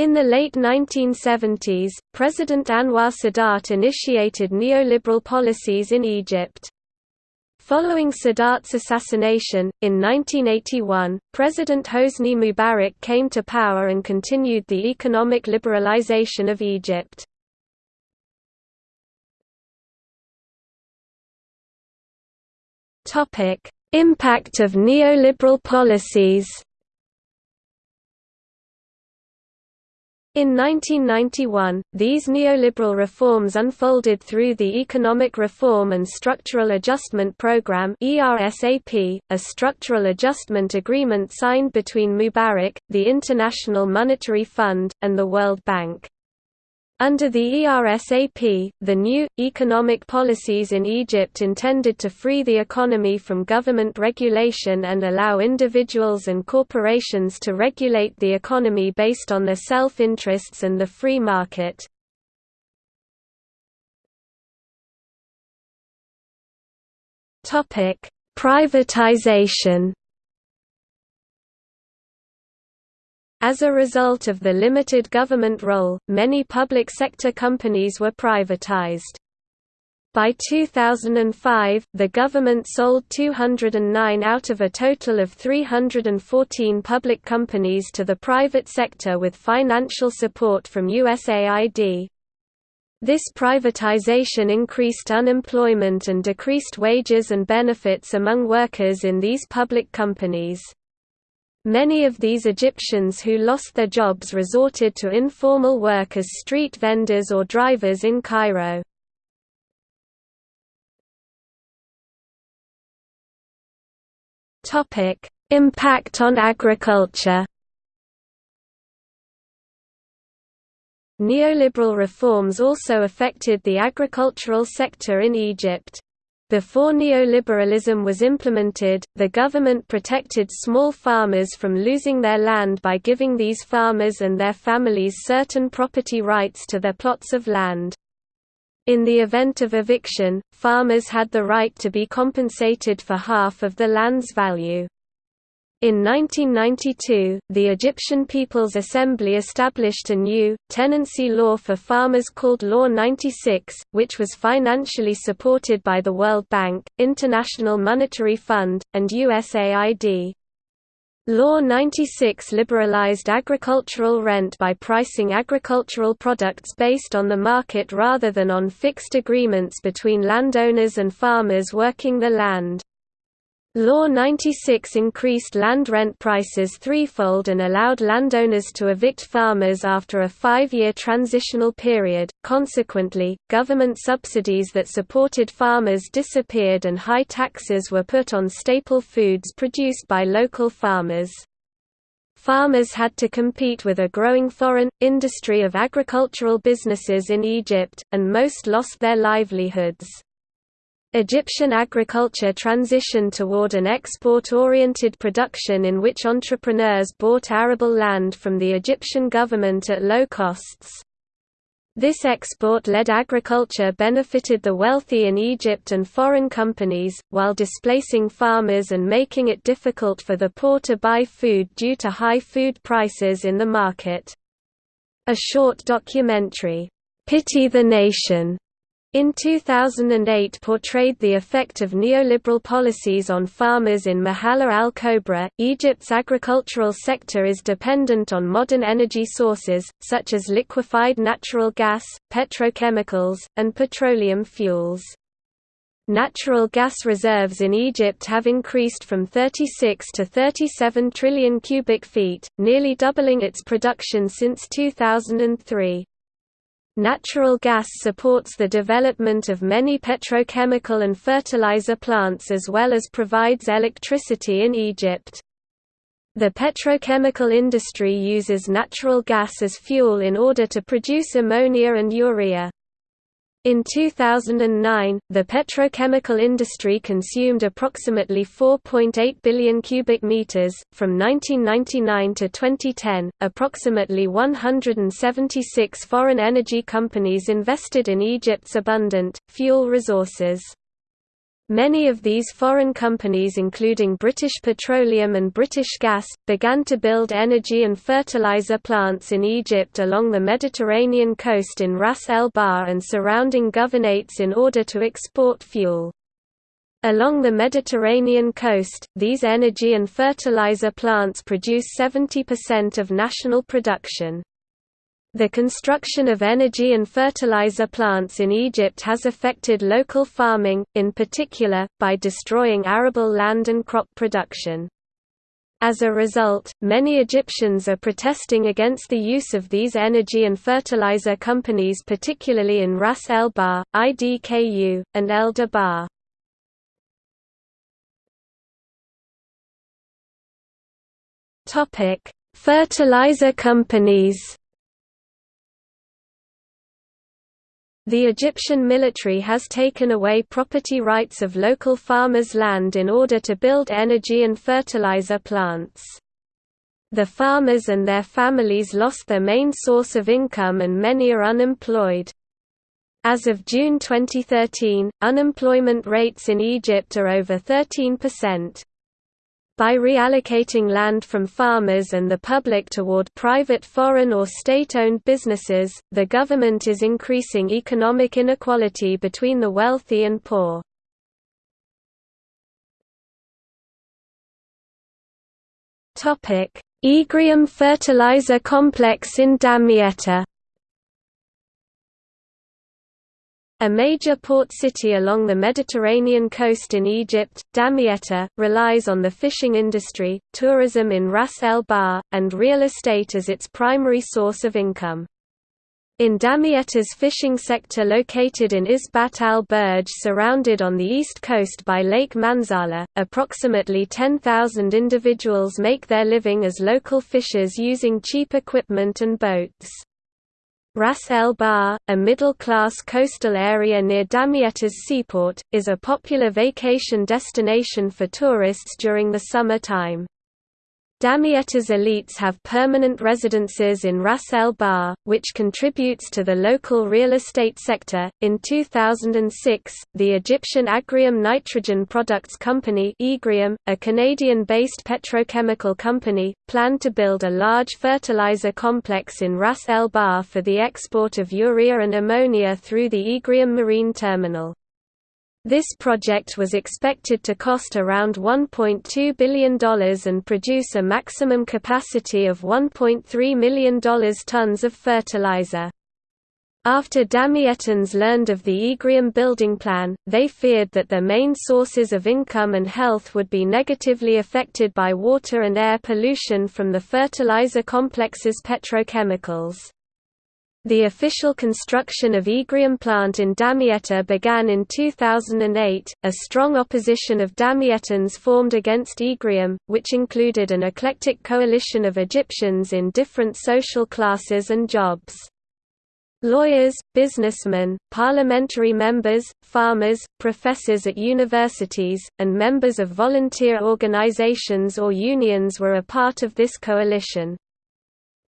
In the late 1970s, President Anwar Sadat initiated neoliberal policies in Egypt. Following Sadat's assassination, in 1981, President Hosni Mubarak came to power and continued the economic liberalization of Egypt. Impact of neoliberal policies In 1991, these neoliberal reforms unfolded through the Economic Reform and Structural Adjustment Programme (ERSAP), a structural adjustment agreement signed between Mubarak, the International Monetary Fund, and the World Bank. Under the ERSAP, the new, economic policies in Egypt intended to free the economy from government regulation and allow individuals and corporations to regulate the economy based on their self-interests and the free market. Privatization As a result of the limited government role, many public sector companies were privatized. By 2005, the government sold 209 out of a total of 314 public companies to the private sector with financial support from USAID. This privatization increased unemployment and decreased wages and benefits among workers in these public companies. Many of these Egyptians who lost their jobs resorted to informal work as street vendors or drivers in Cairo. Impact on agriculture Neoliberal reforms also affected the agricultural sector in Egypt. Before neoliberalism was implemented, the government protected small farmers from losing their land by giving these farmers and their families certain property rights to their plots of land. In the event of eviction, farmers had the right to be compensated for half of the land's value. In 1992, the Egyptian People's Assembly established a new, tenancy law for farmers called Law 96, which was financially supported by the World Bank, International Monetary Fund, and USAID. Law 96 liberalized agricultural rent by pricing agricultural products based on the market rather than on fixed agreements between landowners and farmers working the land. Law 96 increased land rent prices threefold and allowed landowners to evict farmers after a five-year transitional period. Consequently, government subsidies that supported farmers disappeared and high taxes were put on staple foods produced by local farmers. Farmers had to compete with a growing foreign, industry of agricultural businesses in Egypt, and most lost their livelihoods. Egyptian agriculture transitioned toward an export-oriented production in which entrepreneurs bought arable land from the Egyptian government at low costs. This export-led agriculture benefited the wealthy in Egypt and foreign companies, while displacing farmers and making it difficult for the poor to buy food due to high food prices in the market. A short documentary, "'Pity the Nation' In 2008 portrayed the effect of neoliberal policies on farmers in Mahalla al-Kobra. Egypt's agricultural sector is dependent on modern energy sources, such as liquefied natural gas, petrochemicals, and petroleum fuels. Natural gas reserves in Egypt have increased from 36 to 37 trillion cubic feet, nearly doubling its production since 2003. Natural gas supports the development of many petrochemical and fertilizer plants as well as provides electricity in Egypt. The petrochemical industry uses natural gas as fuel in order to produce ammonia and urea. In 2009, the petrochemical industry consumed approximately 4.8 billion cubic meters. From 1999 to 2010, approximately 176 foreign energy companies invested in Egypt's abundant fuel resources. Many of these foreign companies including British Petroleum and British Gas, began to build energy and fertilizer plants in Egypt along the Mediterranean coast in Ras El Bar and surrounding governorates in order to export fuel. Along the Mediterranean coast, these energy and fertilizer plants produce 70% of national production. The construction of energy and fertilizer plants in Egypt has affected local farming, in particular, by destroying arable land and crop production. As a result, many Egyptians are protesting against the use of these energy and fertilizer companies particularly in Ras El Bar, IDKU, and El Dabaa. Fertilizer companies The Egyptian military has taken away property rights of local farmers' land in order to build energy and fertilizer plants. The farmers and their families lost their main source of income and many are unemployed. As of June 2013, unemployment rates in Egypt are over 13%. By reallocating land from farmers and the public toward private foreign or state-owned businesses, the government is increasing economic inequality between the wealthy and poor. Egrium fertilizer complex in Damietta A major port city along the Mediterranean coast in Egypt, Damietta, relies on the fishing industry, tourism in Ras El Bar, and real estate as its primary source of income. In Damietta's fishing sector located in Isbat al-Burj surrounded on the east coast by Lake Manzala, approximately 10,000 individuals make their living as local fishers using cheap equipment and boats. Ras El Bar, a middle-class coastal area near Damietta's seaport, is a popular vacation destination for tourists during the summer time. Damietta's elites have permanent residences in Ras El Bar, which contributes to the local real estate sector. In 2006, the Egyptian Agrium Nitrogen Products Company, Egrium, a Canadian-based petrochemical company, planned to build a large fertilizer complex in Ras El Bar for the export of urea and ammonia through the Egrium Marine Terminal. This project was expected to cost around $1.2 billion and produce a maximum capacity of $1.3 million tons of fertilizer. After Damiettans learned of the Egrium building plan, they feared that their main sources of income and health would be negatively affected by water and air pollution from the fertilizer complex's petrochemicals. The official construction of Egrium plant in Damietta began in 2008. A strong opposition of Damietans formed against Egrium, which included an eclectic coalition of Egyptians in different social classes and jobs. Lawyers, businessmen, parliamentary members, farmers, professors at universities, and members of volunteer organizations or unions were a part of this coalition.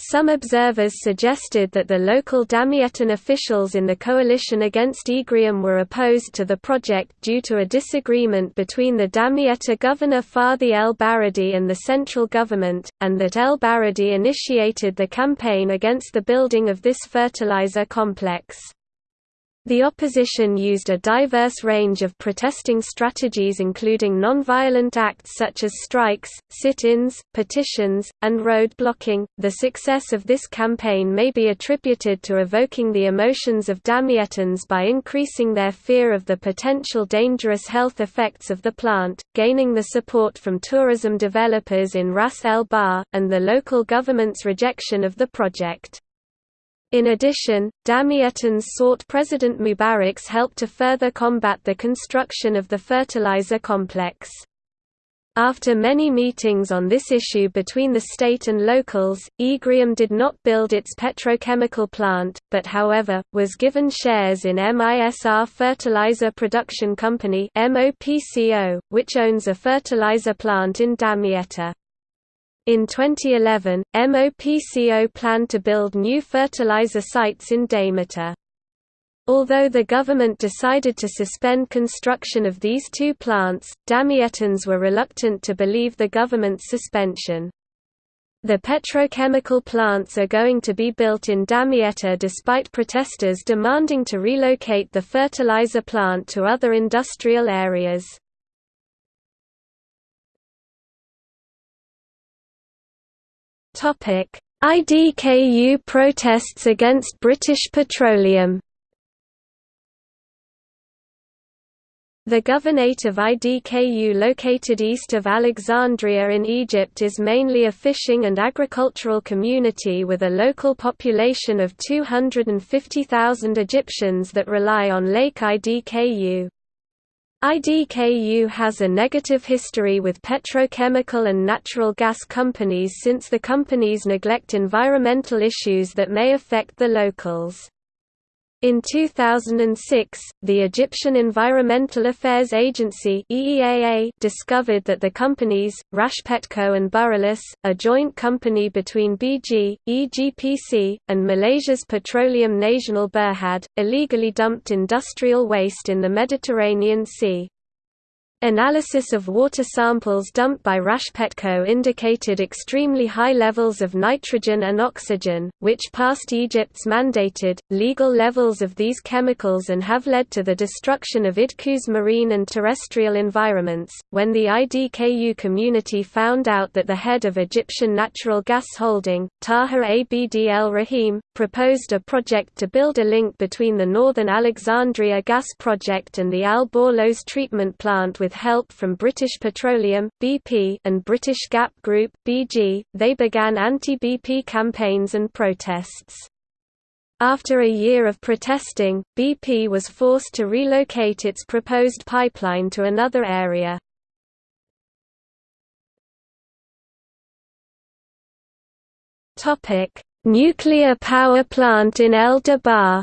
Some observers suggested that the local Damiettan officials in the coalition against Egrium were opposed to the project due to a disagreement between the Damietta governor Fadhi El Baradi and the central government, and that El Baradi initiated the campaign against the building of this fertilizer complex. The opposition used a diverse range of protesting strategies including nonviolent acts such as strikes, sit-ins, petitions, and road blocking. The success of this campaign may be attributed to evoking the emotions of Damiettans by increasing their fear of the potential dangerous health effects of the plant, gaining the support from tourism developers in Ras El Bar, and the local government's rejection of the project. In addition, Damiettans sought President Mubarak's help to further combat the construction of the fertilizer complex. After many meetings on this issue between the state and locals, Egrium did not build its petrochemical plant, but however, was given shares in MISR Fertilizer Production Company which owns a fertilizer plant in Damietta. In 2011, MOPCO planned to build new fertilizer sites in Damietta. Although the government decided to suspend construction of these two plants, Damietans were reluctant to believe the government's suspension. The petrochemical plants are going to be built in Damietta despite protesters demanding to relocate the fertilizer plant to other industrial areas. IDKU protests against British Petroleum The governorate of IDKU located east of Alexandria in Egypt is mainly a fishing and agricultural community with a local population of 250,000 Egyptians that rely on Lake IDKU. IDKU has a negative history with petrochemical and natural gas companies since the companies neglect environmental issues that may affect the locals. In 2006, the Egyptian Environmental Affairs Agency EEAA discovered that the companies, Rashpetco and Burullus, a joint company between BG, EGPC, and Malaysia's Petroleum Nasional Berhad, illegally dumped industrial waste in the Mediterranean Sea. Analysis of water samples dumped by Rashpetco indicated extremely high levels of nitrogen and oxygen, which passed Egypt's mandated, legal levels of these chemicals and have led to the destruction of IDKU's marine and terrestrial environments. When the IDKU community found out that the head of Egyptian Natural Gas Holding, Taha Abd el Rahim, proposed a project to build a link between the Northern Alexandria gas project and the Al Borloz treatment plant with with help from British Petroleum (BP) and British Gas Group (BG), they began anti-BP campaigns and protests. After a year of protesting, BP was forced to relocate its proposed pipeline to another area. Topic: Nuclear power plant in El Dabaa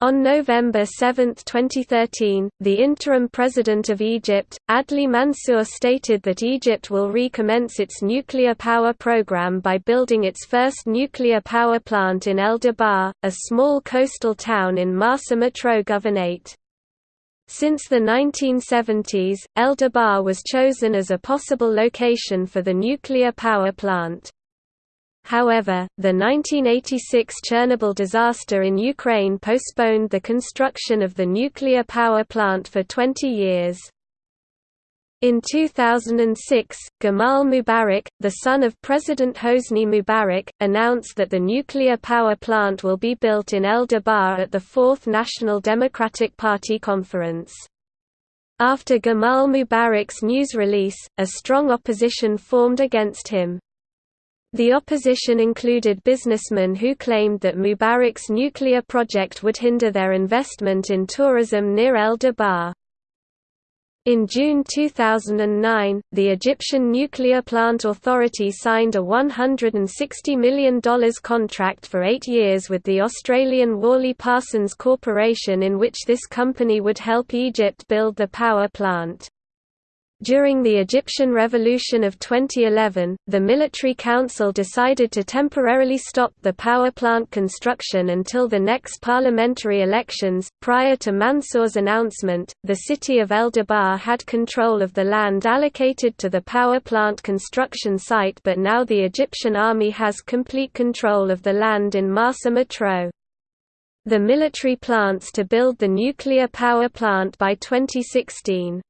On November 7, 2013, the interim president of Egypt, Adli Mansour stated that Egypt will recommence its nuclear power program by building its first nuclear power plant in El Dabaa, a small coastal town in Marsa Matruh Governorate. Since the 1970s, El Dabaa was chosen as a possible location for the nuclear power plant. However, the 1986 Chernobyl disaster in Ukraine postponed the construction of the nuclear power plant for 20 years. In 2006, Gamal Mubarak, the son of President Hosni Mubarak, announced that the nuclear power plant will be built in El Dabaa at the Fourth National Democratic Party conference. After Gamal Mubarak's news release, a strong opposition formed against him. The opposition included businessmen who claimed that Mubarak's nuclear project would hinder their investment in tourism near El Dabaa. In June 2009, the Egyptian Nuclear Plant Authority signed a $160 million contract for eight years with the Australian Worley Parsons Corporation in which this company would help Egypt build the power plant. During the Egyptian Revolution of 2011, the Military Council decided to temporarily stop the power plant construction until the next parliamentary elections. Prior to Mansour's announcement, the city of El Dabaa had control of the land allocated to the power plant construction site, but now the Egyptian army has complete control of the land in Marsa Matruh. The military plans to build the nuclear power plant by 2016.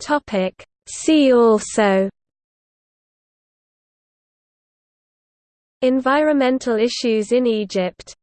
Topic. See also. Environmental issues in Egypt